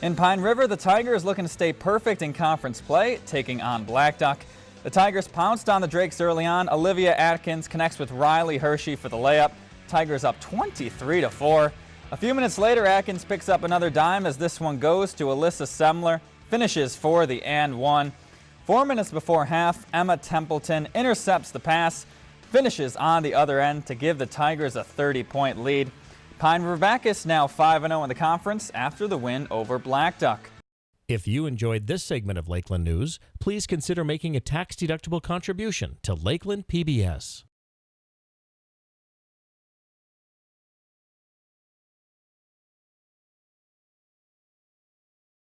In Pine River, the Tigers looking to stay perfect in conference play, taking on Black Duck. The Tigers pounced on the Drakes early on. Olivia Atkins connects with Riley Hershey for the layup. Tigers up 23 to 4. A few minutes later, Atkins picks up another dime as this one goes to Alyssa Semler, finishes for the and one. Four minutes before half, Emma Templeton intercepts the pass, finishes on the other end to give the Tigers a 30-point lead. Pine River Backus now 5-0 in the conference after the win over Black Duck. If you enjoyed this segment of Lakeland News, please consider making a tax-deductible contribution to Lakeland PBS.